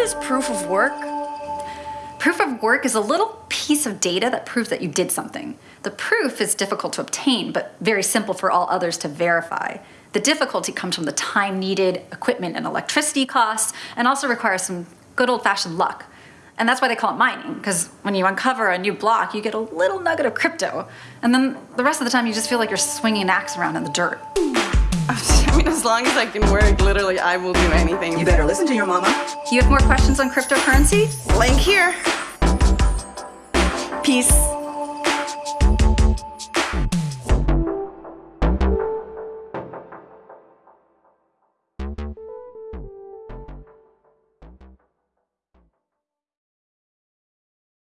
is proof of work? Proof of work is a little piece of data that proves that you did something. The proof is difficult to obtain, but very simple for all others to verify. The difficulty comes from the time needed, equipment and electricity costs, and also requires some good old fashioned luck. And that's why they call it mining, because when you uncover a new block, you get a little nugget of crypto. And then the rest of the time, you just feel like you're swinging an axe around in the dirt. I mean, as long as I can work, literally, I will do anything. You better listen to your mama. You have more questions on cryptocurrency? Link here. Peace.